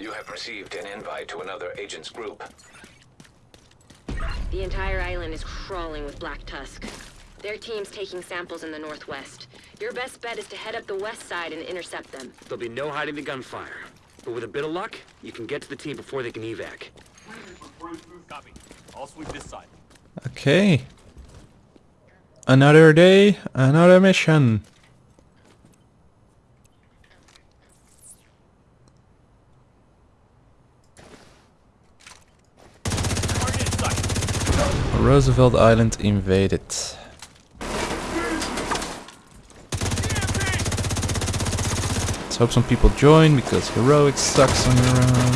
You have received an invite to another agent's group. The entire island is crawling with Black Tusk. Their team's taking samples in the northwest. Your best bet is to head up the west side and intercept them. There'll be no hiding the gunfire. But with a bit of luck, you can get to the team before they can evac. Copy. I'll sweep this side. Okay. Another day, another mission. Roosevelt Island invaded. Let's hope some people join because heroic sucks on your own.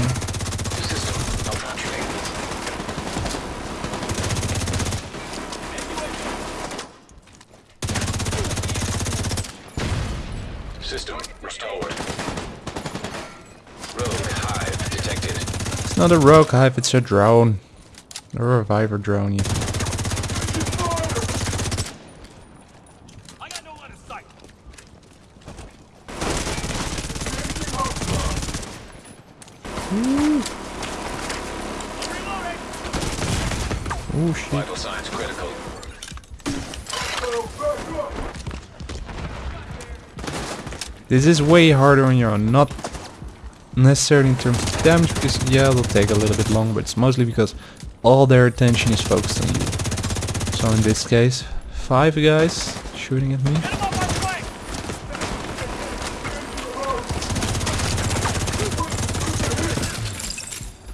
System restored. Rogue hive detected. It's not a rogue hive, it's a drone. A reviver drone even. I got no line of sight. Reloading. Oh shit. Vital signs critical. This is way harder on your own, not necessarily in terms of damage, because yeah, it'll take a little bit longer, but it's mostly because all their attention is focused on you. So in this case, five guys shooting at me. Get him off.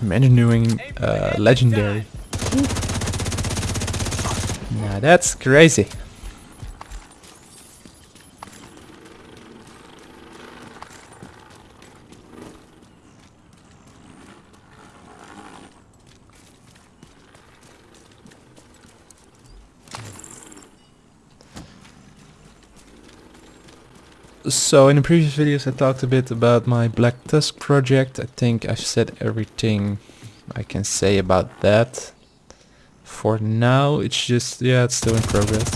Imagine doing uh, legendary. That's crazy. So in the previous videos I talked a bit about my Black Tusk project. I think I've said everything I can say about that. For now it's just, yeah, it's still in progress.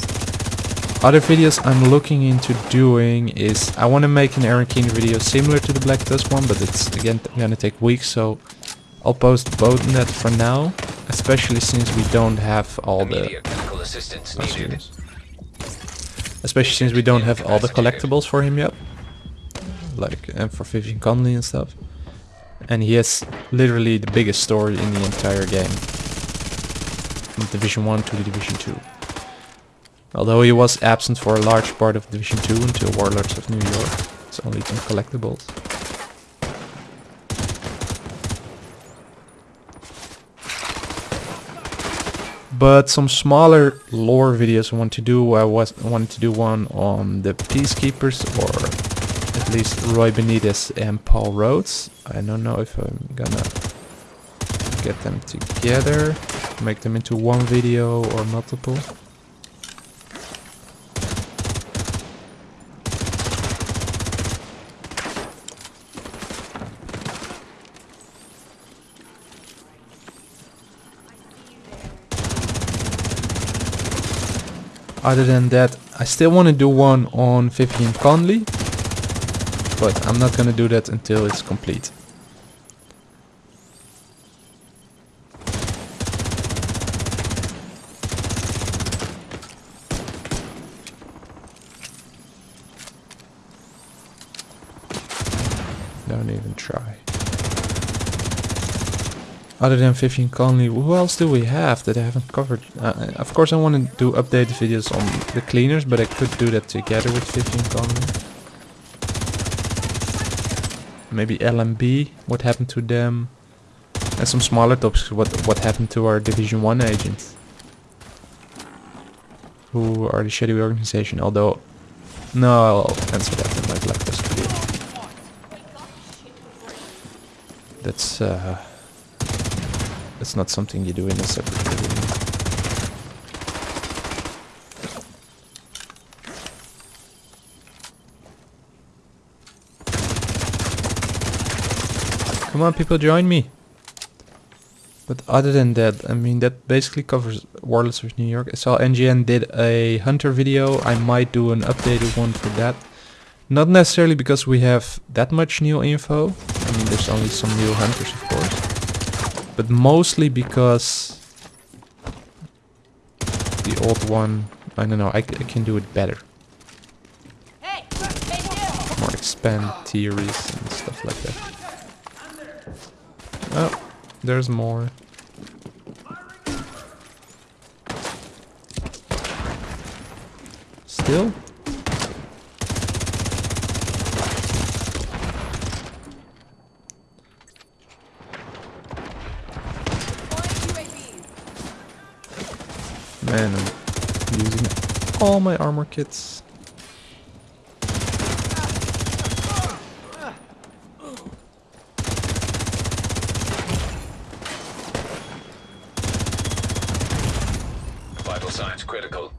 Other videos I'm looking into doing is, I want to make an Aaron Keen video similar to the Black Tusk one, but it's again gonna take weeks, so I'll post both in that for now. Especially since we don't have all the... Immediate medical assistance Oh, needed. Especially since we don't have all the collectibles for him yet. Like uh, for Vivian Conley and stuff. And he has literally the biggest story in the entire game. From Division 1 to the Division 2. Although he was absent for a large part of Division 2 until Warlords of New York. It's only some collectibles. but some smaller lore videos I want to do. I was wanted to do one on the Peacekeepers or at least Roy Benitez and Paul Rhodes. I don't know if I'm gonna get them together, make them into one video or multiple. Other than that, I still want to do one on Vivian Conley, but I'm not gonna do that until it's complete. Don't even try. Other than Vivian Conley, who else do we have that I haven't covered? Uh, of course I want to do updated videos on the cleaners, but I could do that together with Vivian Conley. Maybe LMB, what happened to them? And some smaller topics, what what happened to our Division 1 agents? Who are the Shadowy Organization, although... No, I'll answer that in my Black Tusk video. That's... Uh, that's not something you do in a separate video. Come on, people, join me. But other than that, I mean, that basically covers Warlords of New York. I saw NGN did a Hunter video. I might do an updated one for that. Not necessarily because we have that much new info. I I mean, there's only some new hunters, of course. But mostly because the old one, I don't know—I can do it better. More expand theories and stuff like that. Oh, there's more. Still? Man, I'm using all my armor kits. Vital signs critical.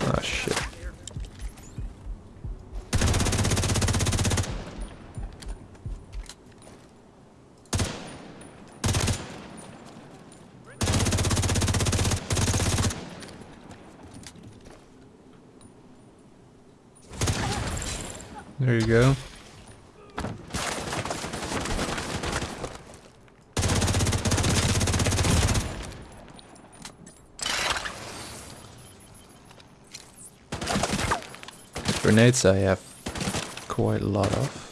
Ah, shit. There you go. Grenades I have quite a lot of.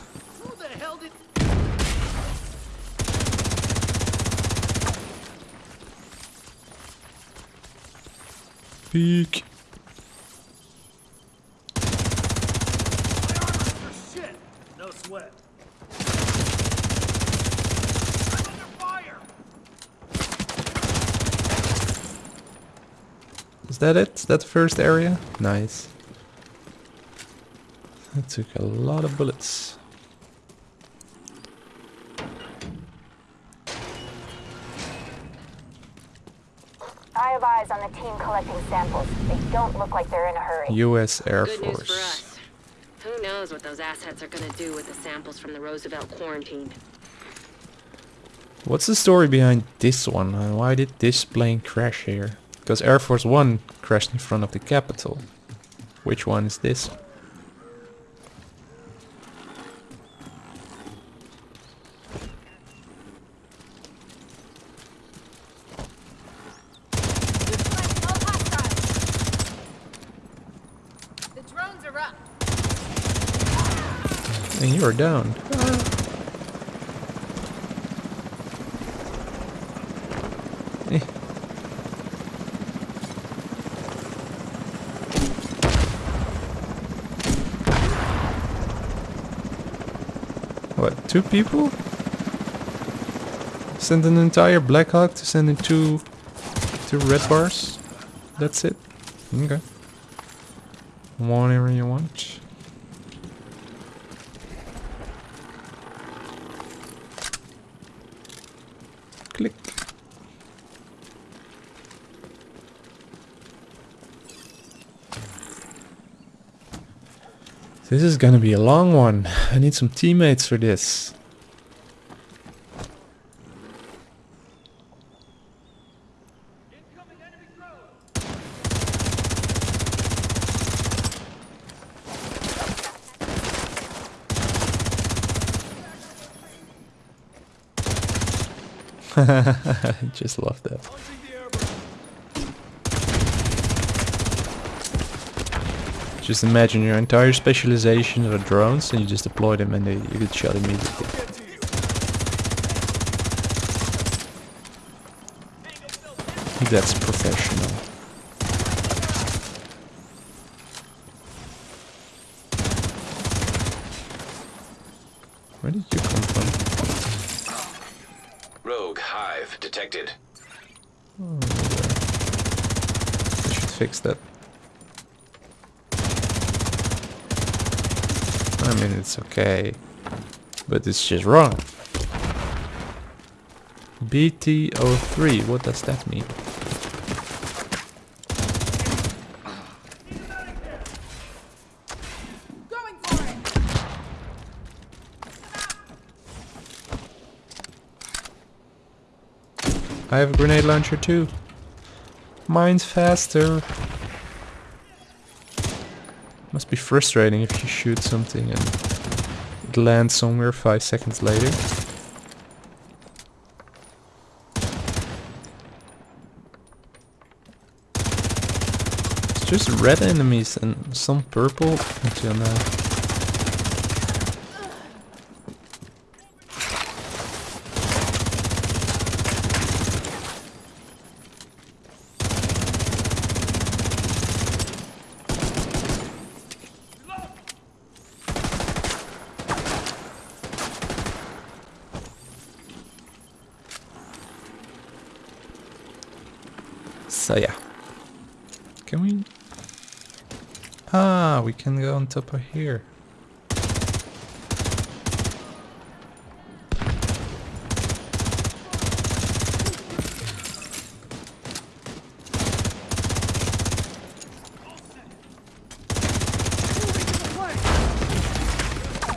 Peek. Is that it? Is that the first area? Nice. That took a lot of bullets. I have eyes on the team collecting samples. They don't look like they're in a hurry. U.S. Air Good news for Force. us. Who knows what those assets are gonna do with the samples from the Roosevelt quarantine? What's the story behind this one? And why did this plane crash here? Because Air Force One crashed in front of the Capitol. Which one is this? You're down. Eh. What, two people? Send an entire Black Hawk to send in two, two red bars? That's it? Okay. Whatever you want. This is gonna be a long one. I need some teammates for this. I just love that. Just imagine your entire specialization are drones and you just deploy them and they, you get shot immediately. That's professional. Where did you come from? Rogue hive detected. I should fix that. I mean, it's okay. But it's just wrong. BT03, what does that mean? I have a grenade launcher too. Mine's faster. Must be frustrating if you shoot something and it somewhere five seconds later. It's just red enemies and some purple until now. So yeah. Can we? Ah, we can go on top of here.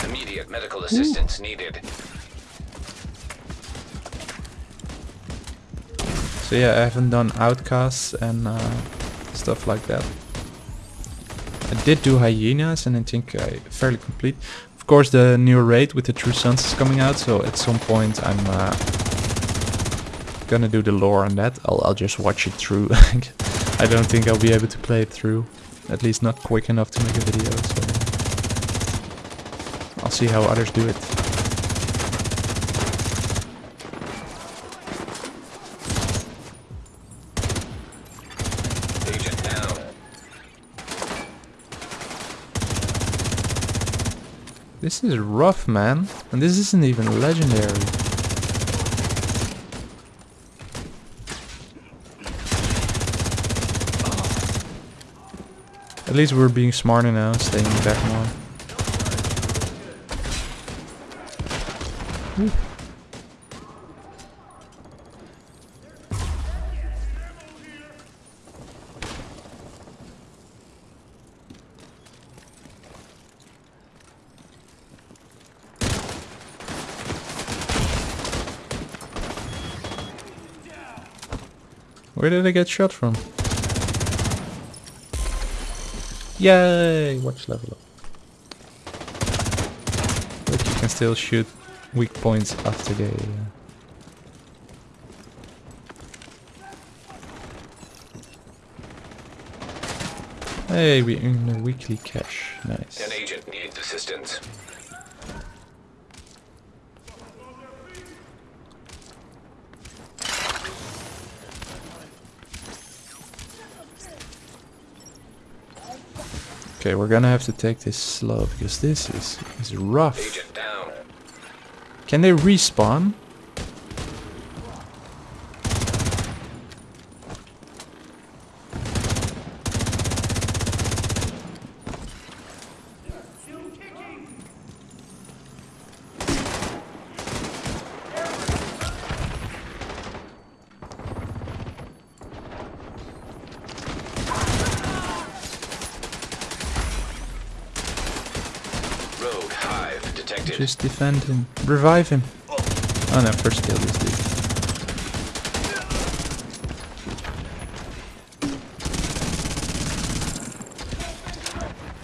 Immediate medical assistance needed. So yeah, I haven't done outcasts and uh, stuff like that. Did do hyenas and I think I fairly complete. Of course the new raid with the True Sons is coming out, so at some point I'm uh, gonna do the lore on that. I'll, I'll just watch it through. I don't think I'll be able to play it through. At least not quick enough to make a video, so I'll see how others do it. Agent down. This is rough, man. And this isn't even legendary. At least we're being smarter now, staying back more. Ooh. Where did I get shot from? Yay! Watch level up. But you can still shoot weak points after they... Uh... Hey, we earn a weekly cash. Nice. An agent needs assistance. Okay, we're gonna have to take this slow because this is, is rough. Can they respawn? Rogue Hive detected. Just defend him. Revive him. Oh no, first kill this dude.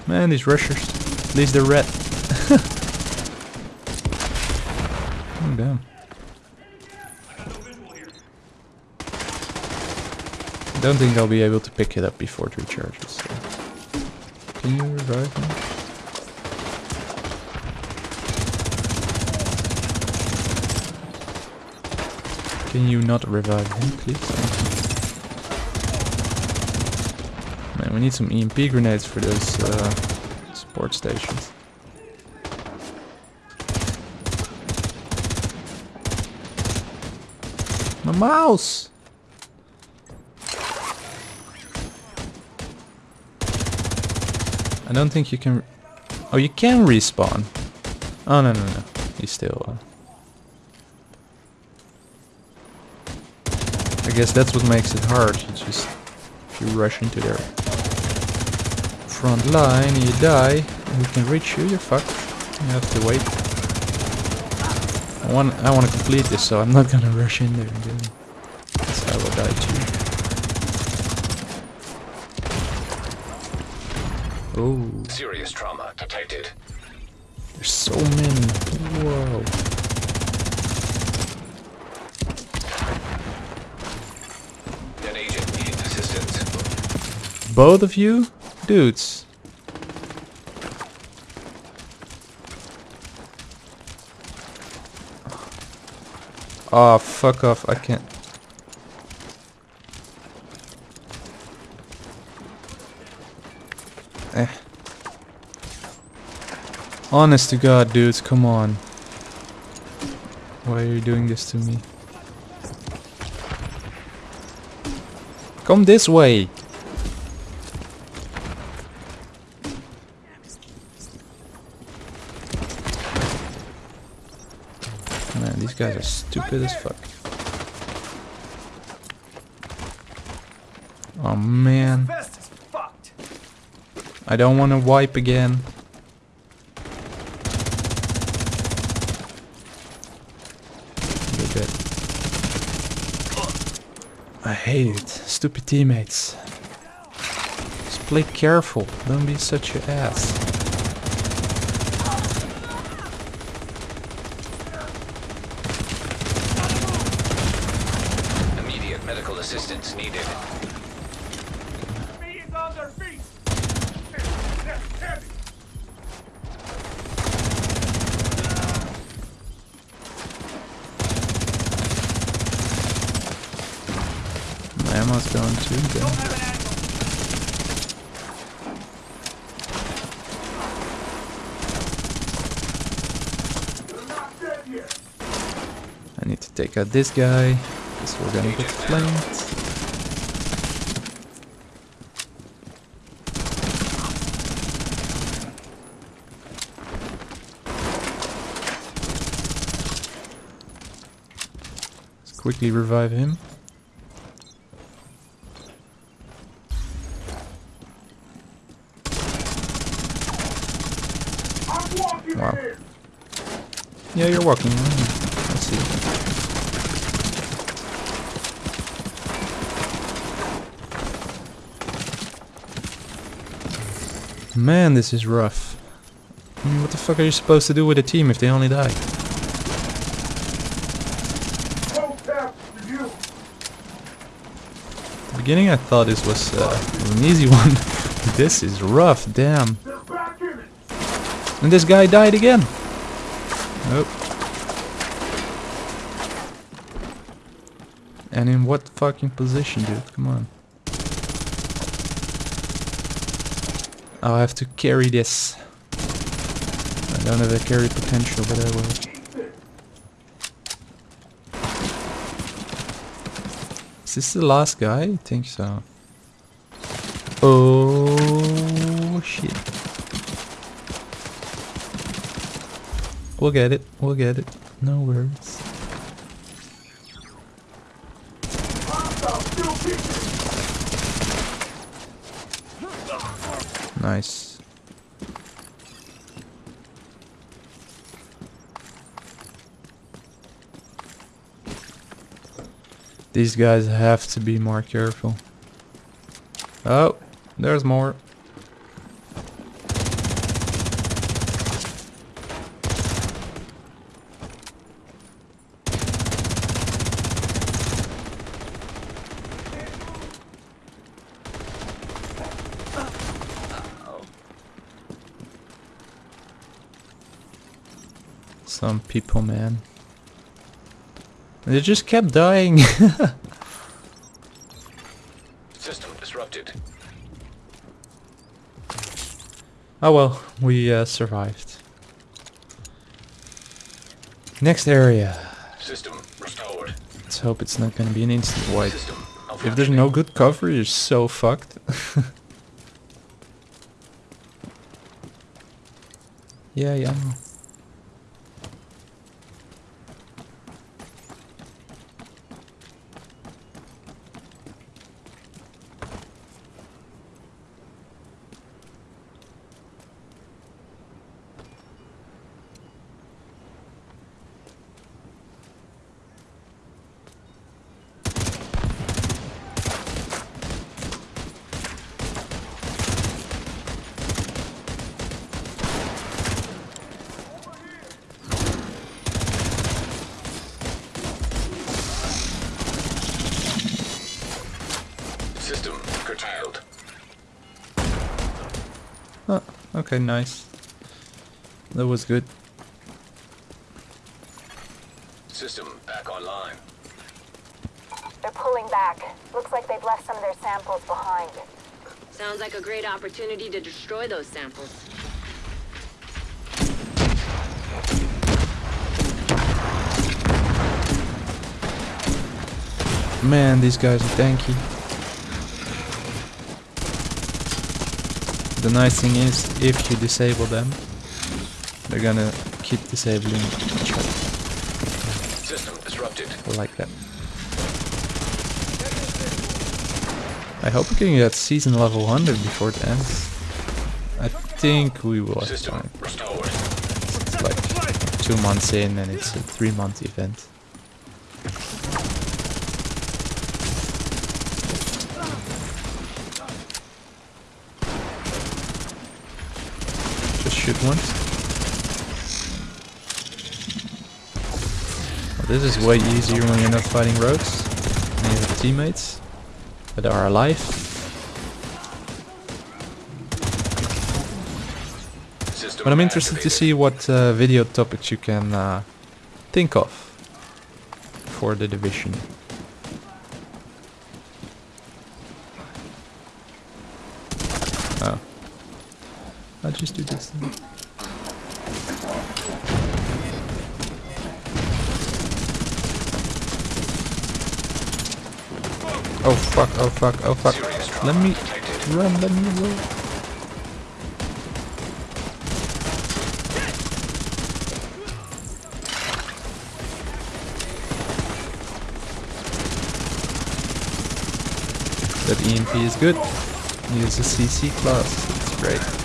Man, these rushers. At least they're red. oh damn. Don't think I'll be able to pick it up before it recharges. so. Can you revive me? Can you not revive him, please? Man, we need some EMP grenades for those uh, support stations. My mouse! I don't think you can... Oh, you can respawn. Oh, no, no, no. He's still... Uh... I guess that's what makes it hard. You just if you rush into their front line you die, and we can reach you, you're fucked. You have to wait. I want I want to complete this, so I'm not gonna rush in there. And then that's how I will die too. Oh, Serious trauma detected. There's so many. Whoa. Both of you? Dudes. Oh, fuck off. I can't. Eh. Honest to God, dudes, come on. Why are you doing this to me? Come this way. Man, these guys are stupid as fuck. Oh man. I don't want to wipe again. I hate it. Stupid teammates. Just play careful. Don't be such an ass. Immediate medical assistance needed. Me is on their feet. Heavy. My ammo's going too. Then. Have an angle. They're not dead yet. I need to take this guy. Because we're gonna get flanked. Let's quickly revive him. Wow. Yeah, you're walking. mm, I see. Man, this is rough. Mean, what the fuck are you supposed to do with a team if they only die? Beginning I thought this was uh, an easy one. this is rough, damn. And this guy died again. Nope. And in what fucking position, dude? Come on. Oh, I'll have to carry this. I don't have a carry potential, but I will. Is this the last guy? I think so. Oh shit. We'll get it. We'll get it. No worries. Nice. These guys have to be more careful. Oh, there's more. Some people, man. They just kept dying. System disrupted. oh well, we uh, survived. Next area. System restored. Let's hope it's not gonna be an instant wipe. If there's no good cover, you're so fucked. yeah, yeah. Okay, nice. That was good. System back online. They're pulling back. Looks like they've left some of their samples behind. Sounds like a great opportunity to destroy those samples. Man, these guys are tanky. The nice thing is, if you disable them, they're gonna keep disabling each other System disrupted. like that. I hope we can get season level 100 before it ends. I think we will have time. It's like two months in and it's a three month event. Shoot once. Well, this is way easier when you're not fighting rogues. And you have teammates that are alive. System But I'm interested to see what uh, video topics you can uh, think of for the division. Just do this. then. Oh fuck, oh fuck, oh fuck. Let me run, let me run. That EMP is good. Use a CC class. It's great.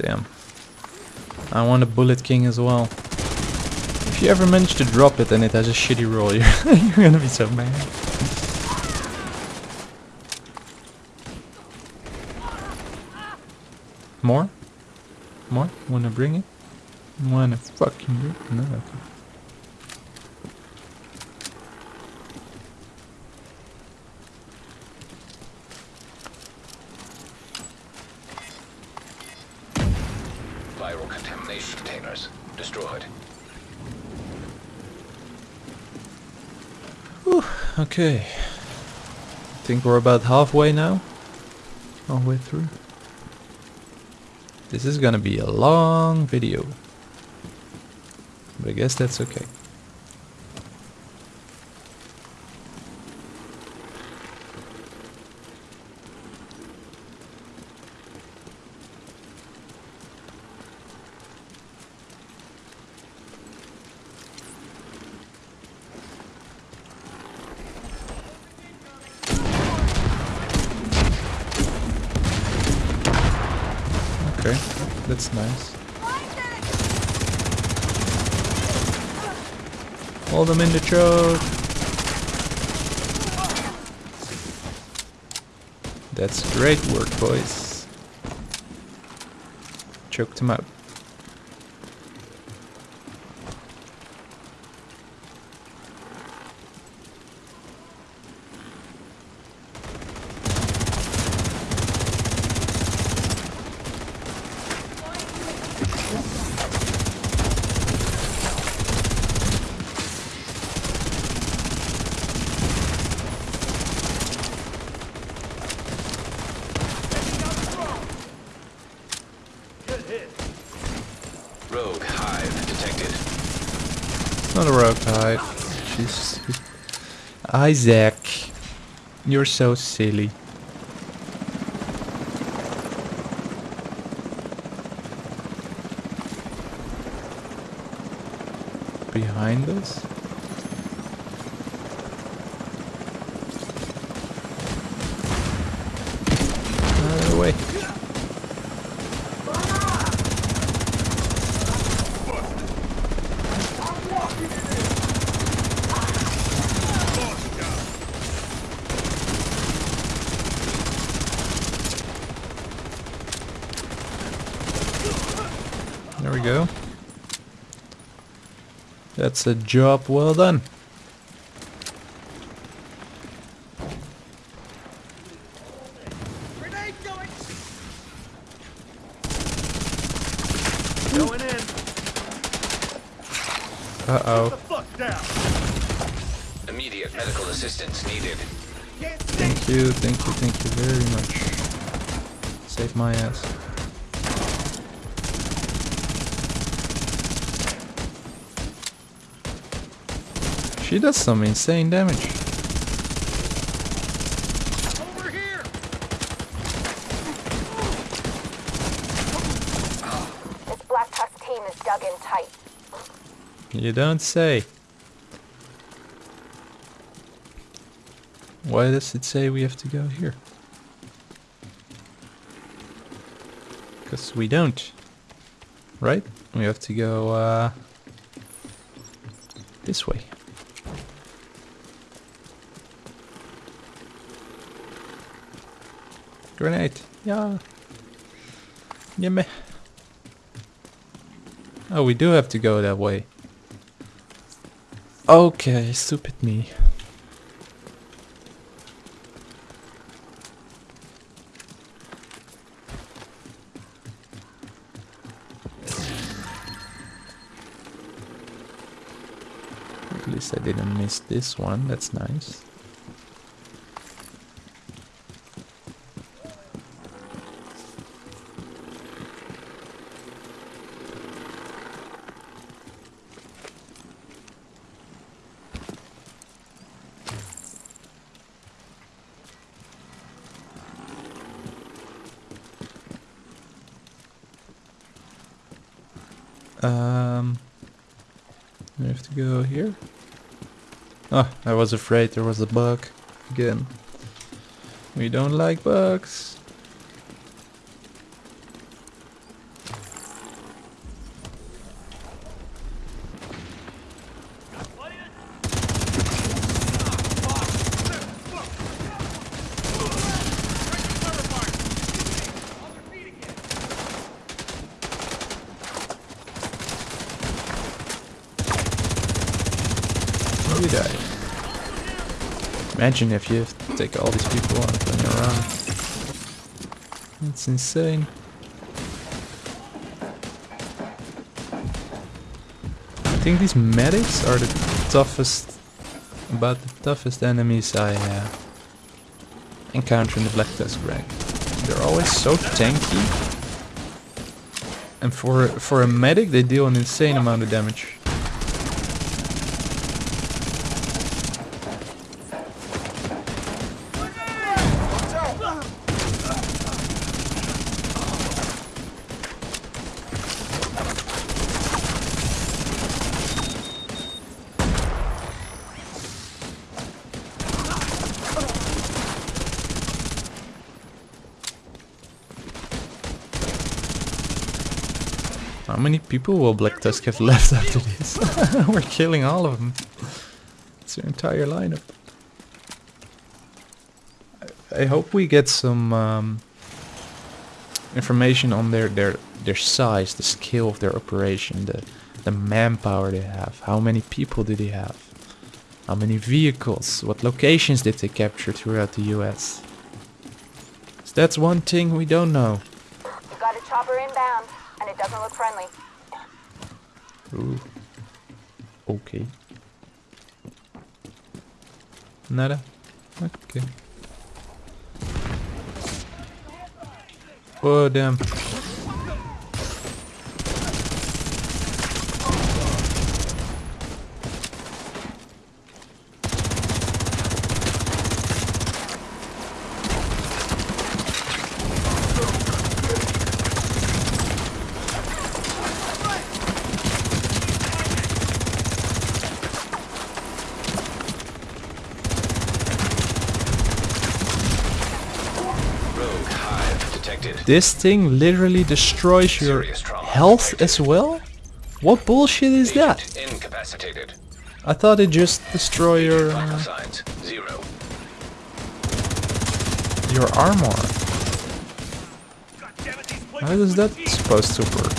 Damn. I want a Bullet King as well. If you ever manage to drop it and it has a shitty roll, you're, you're gonna be so mad. More? More? Wanna bring it? Wanna fucking bring it? No, okay. Viral contamination containers destroyed. Okay. I think we're about halfway now. Halfway through. This is gonna be a long video. But I guess that's okay. Nice. Hold them in the choke. That's great work, boys. Choked him out. Rogue hive detected. It's not a rogue hive. She's Isaac. You're so silly. Behind us? Out of the way. There we go. That's a job well done. Grenade going! Going in. Uh-oh. The fuck down! Immediate medical assistance needed. Thank you, thank you, thank you very much. Save my ass. She does some insane damage. Over here! This Black Tusk team is dug in tight. You don't say. Why does it say we have to go here? Because we don't. Right? We have to go uh, this way. Grenade. Yeah. Gimme. Oh, we do have to go that way. Okay, stupid me. At least I didn't miss this one, that's nice. Um, we have to go here. Oh, I was afraid there was a bug again. We don't like bugs. You died. Imagine if you take all these people when you're around. That's insane. I think these medics are the toughest, about the toughest enemies I uh, encounter in the Black Tusk rank. They're always so tanky. And for for a medic, they deal an insane amount of damage. How people will Black Tusk have left after this? We're killing all of them. It's their entire lineup. I, I hope we get some um, information on their, their their size, the scale of their operation, the the manpower they have. How many people do they have? How many vehicles? What locations did they capture throughout the US? 'Cause that's one thing we don't know. We've got a chopper inbound, and it doesn't look friendly. Ooh. Okay. Nada? Okay. Oh, damn. Rogue hive detected. This thing literally destroys your health as well? What bullshit is that? Incapacitated. I thought it just destroy your uh, zero. your armor. God damn it, these How is that supposed to work?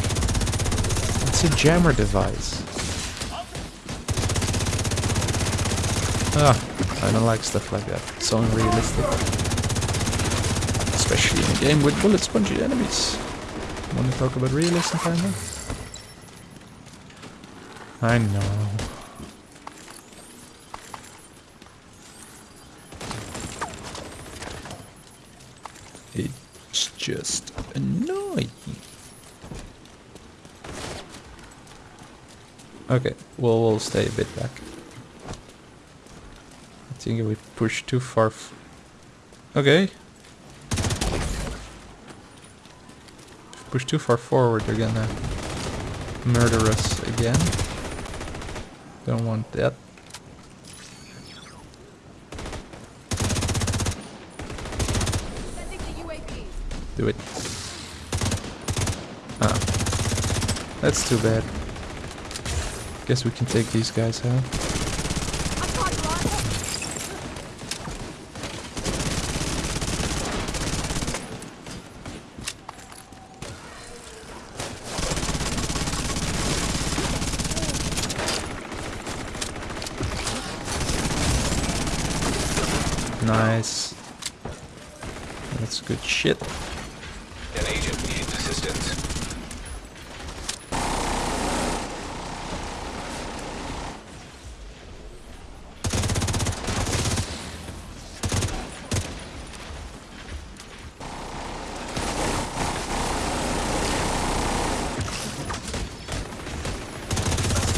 It's a jammer device? Ah, I don't like stuff like that. It's so unrealistic. Especially in a game with bullet spongy enemies. Wanna talk about realism, kinda? I know. It's just annoying. Okay, well we'll stay a bit back. I think we pushed too far. F okay. Push too far forward, they're gonna murder us again. Don't want that. Do it. Ah. That's too bad. Guess we can take these guys out. Nice. That's good shit. An agent needs assistance.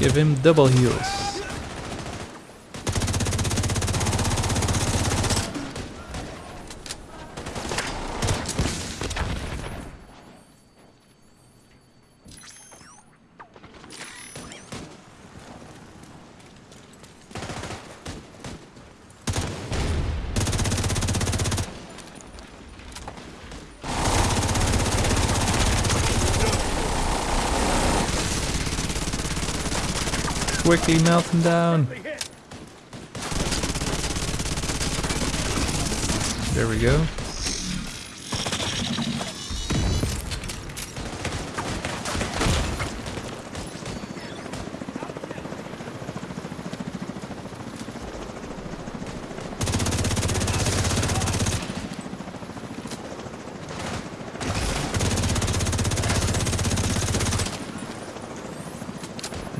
Give him double heals. Quickly melt him down. There we go.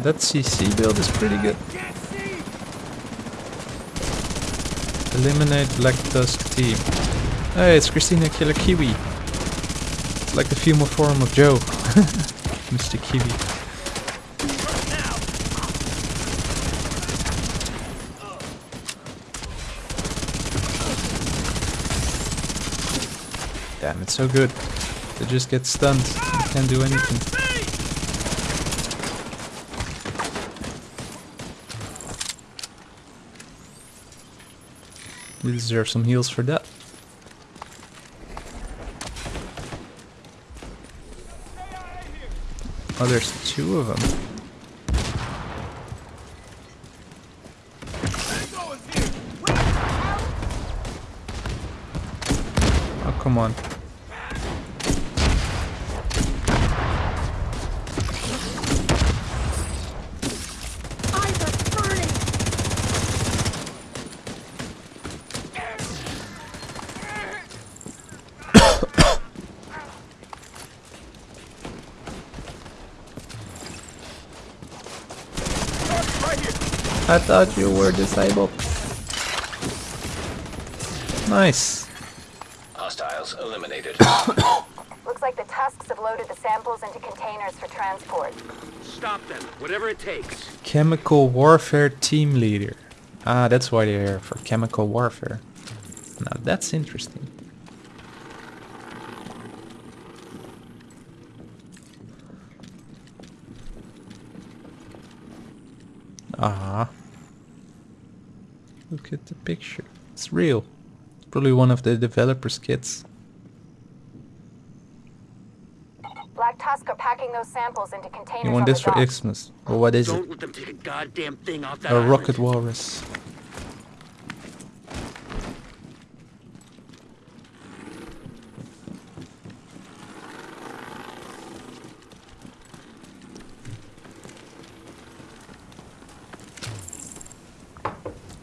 That CC build is pretty good. Eliminate Black Tusk team. Hey, it's Christina Killer Kiwi. It's like the female form of Joe. Mr. Kiwi. Damn, it's so good. They just get stunned. They can't do anything. We deserve some heals for that. Oh, there's two of them. Oh, come on. I thought you were disabled. Nice. Hostiles eliminated. Looks like the Tusks have loaded the samples into containers for transport. Stop them, whatever it takes. Chemical warfare team leader. Ah, that's why they're here for chemical warfare. Now that's interesting. Ah. Look at the picture. It's real. Probably one of the developer's kits. Black Tusk are packing those samples into containers You on want the this for dock. Xmas? Well, what is it? Don't let them take a goddamn thing off that A island. rocket walrus.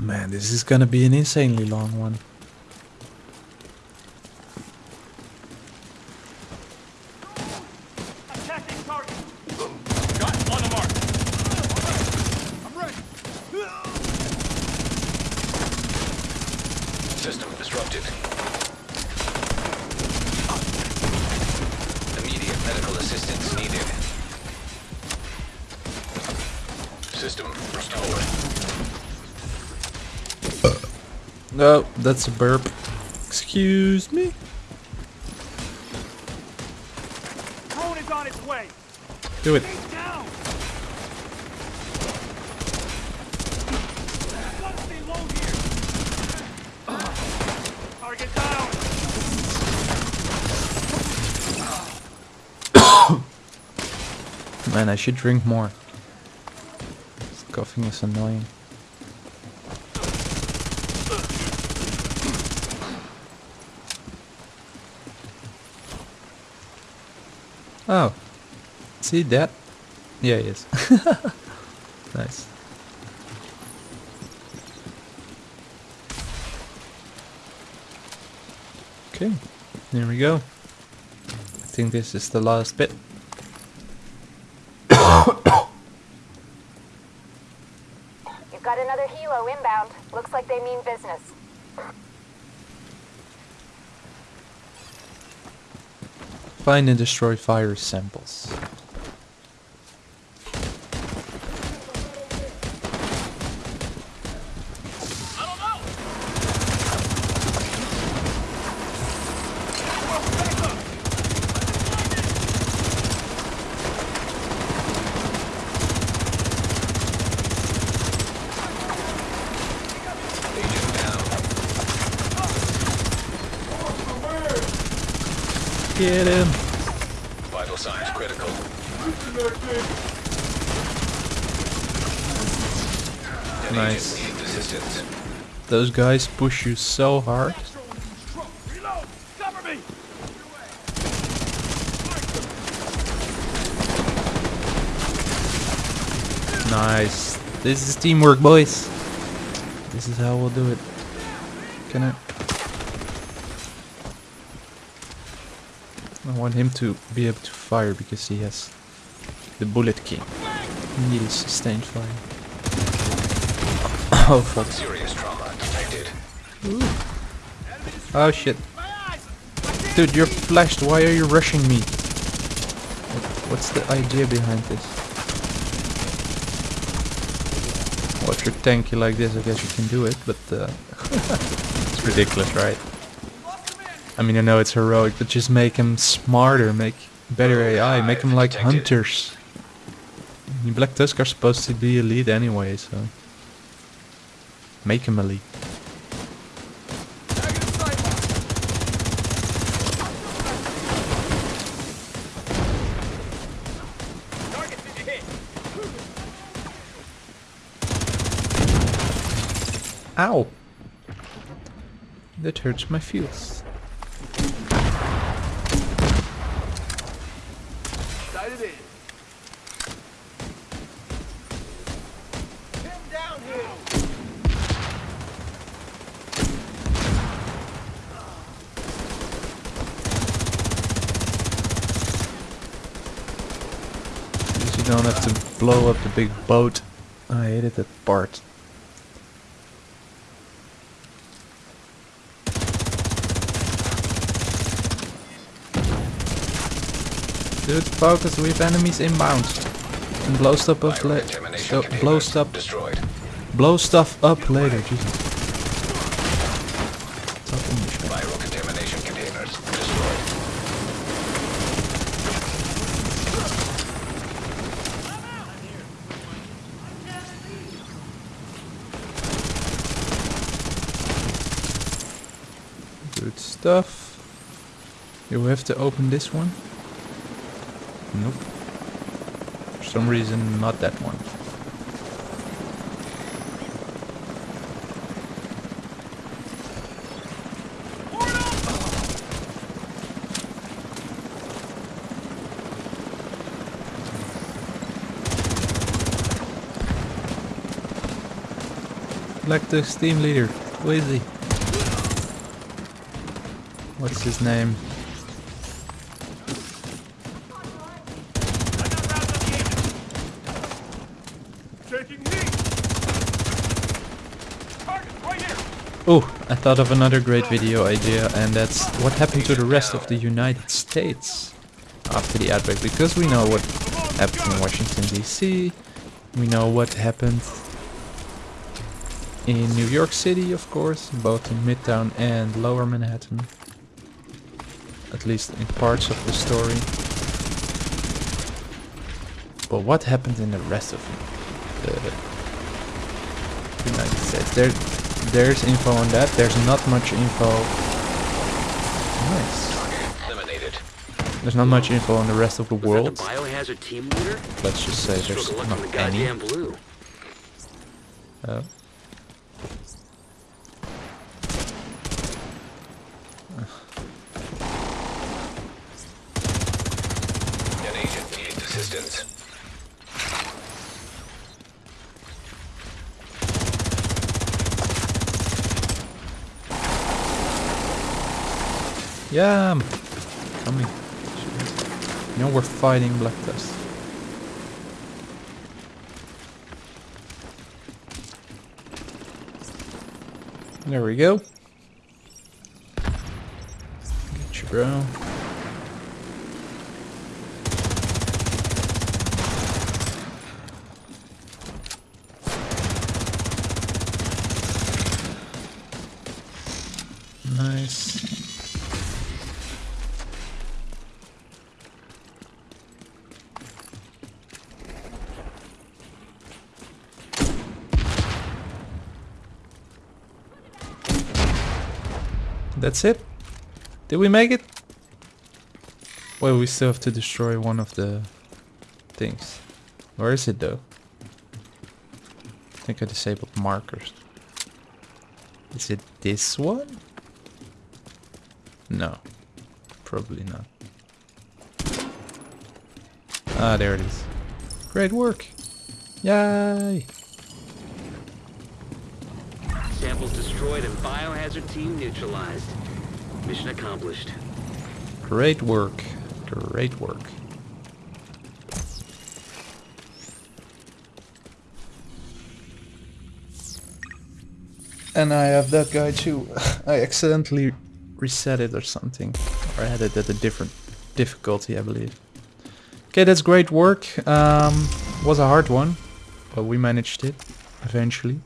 Man, this is gonna be an insanely long one. Attacking target. Got on the mark. I'm ready. System disrupted. Immediate medical assistance needed. System restored. No, that's a burp. Excuse me. Drone is on its way. Do it. He's down. Gotta stay low here. Man, I should drink more. This coughing is annoying. Oh. See that? Yeah, he is. nice. Okay, there we go. I think this is the last bit. You've got another helo inbound. Looks like they mean business. Find and destroy fire samples. Agent down. Get him! Vital signs critical. An Nice. agent needs assistance. Those guys push you so hard. Nice. This is teamwork, boys. This is how we'll do it. Can I? I want him to be able to fire because he has the bullet key. He needs sustained fire. Oh fuck. Detected. Oh shit. Dude, you're flashed. Why are you rushing me? What's the idea behind this? Well, if you're tanky like this, I guess you can do it, but uh, it's ridiculous, right? I mean, I know it's heroic, but just make him smarter, make better AI, make him like hunters. Black Tusk are supposed to be elite anyway, so make him elite. Ow! That hurts my feels. Blow up the big boat. I hated that part. Dude, focus, we have enemies inbound. And blow stuff up later. blow stuff, destroyed. blow stuff up later. Jesus. Talk English, man. Viral contamination containers destroyed. Good stuff. You have to open this one? Nope. For some reason, not that one. Black Tusk team leader. Who is he? What's his name? I got rounds on the enemy. Taking heat. Target right here. Oh, I thought of another great video idea and that's what happened to the rest of the United States after the outbreak because we know what happened in Washington DC, we know what happened in New York City of course, both in Midtown and Lower Manhattan, at least in parts of the story. But what happened in the rest of the United States? There, there's info on that. There's not much info. Nice. Eliminated. There's not much info on the rest of the Was world. the biohazard team leader? Let's just say there's Stroke of luck from the not any. blue. Oh. Yeah, I'm coming. Know we're fighting Black Tusk. There we go. Get you, bro. That's it? Did we make it? Well, we still have to destroy one of the things. Where is it though? I think I disabled markers. Is it this one? No. Probably not. Ah, there it is. Great work. Yay! Destroyed and biohazard team neutralized. Mission accomplished. Great work. Great work. And I have that guy too. I accidentally reset it or something. Or I had it at a different difficulty, I believe. Okay, that's great work. Um, was a hard one, but we managed it eventually.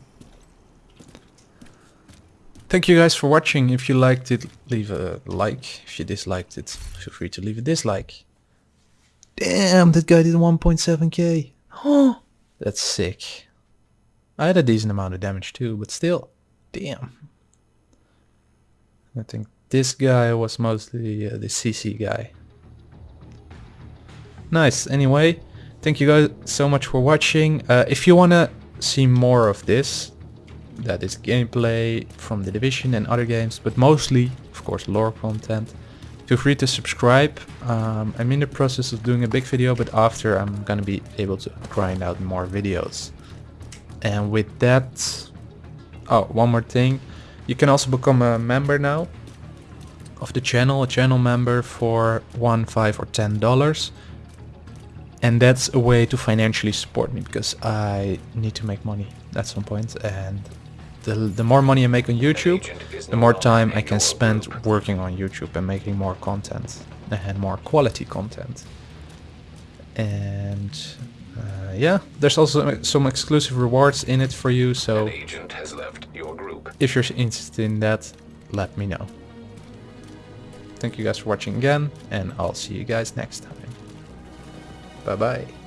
Thank you guys for watching. If you liked it, leave a like. If you disliked it, feel free to leave a dislike. Damn, that guy did 1.7k. Oh, that's sick. I had a decent amount of damage too, but still, damn. I think this guy was mostly uh, the CC guy. Nice. Anyway, thank you guys so much for watching. Uh, if you wanna see more of this, that is gameplay from the Division and other games, but mostly, of course, lore content. Feel free to subscribe. Um, I'm in the process of doing a big video, but after I'm gonna be able to grind out more videos. And with that, oh, one more thing. You can also become a member now of the channel, a channel member for one, five, or ten dollars. And that's a way to financially support me because I need to make money at some point and the, the more money I make on YouTube, the more time I can spend working on YouTube and making more content and more quality content. And uh, yeah, there's also some exclusive rewards in it for you, so agent has left your group. if you're interested in that, let me know. Thank you guys for watching again, and I'll see you guys next time. Bye bye.